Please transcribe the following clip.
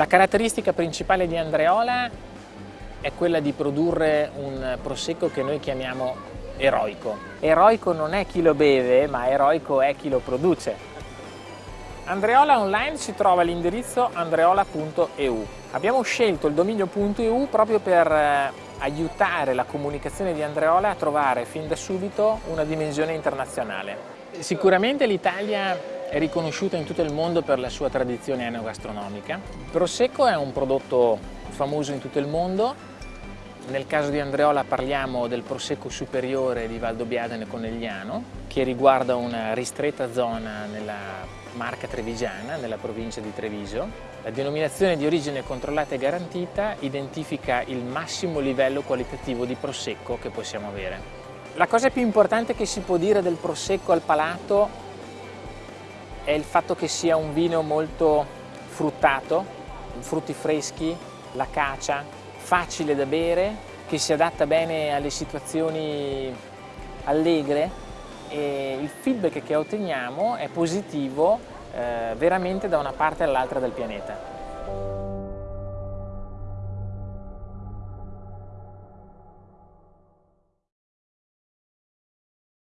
La caratteristica principale di Andreola è quella di produrre un prosecco che noi chiamiamo eroico. Eroico non è chi lo beve, ma eroico è chi lo produce. Andreola online si trova all'indirizzo andreola.eu. Abbiamo scelto il dominio.eu proprio per eh, aiutare la comunicazione di Andreola a trovare fin da subito una dimensione internazionale. Sicuramente l'Italia è riconosciuta in tutto il mondo per la sua tradizione enogastronomica. Il Prosecco è un prodotto famoso in tutto il mondo. Nel caso di Andreola parliamo del Prosecco superiore di Valdobbiadene Conegliano, che riguarda una ristretta zona nella marca trevigiana, nella provincia di Treviso. La denominazione di origine controllata e garantita identifica il massimo livello qualitativo di Prosecco che possiamo avere. La cosa più importante che si può dire del Prosecco al palato è il fatto che sia un vino molto fruttato, frutti freschi, la cacia, facile da bere, che si adatta bene alle situazioni allegre e il feedback che otteniamo è positivo eh, veramente da una parte all'altra del pianeta.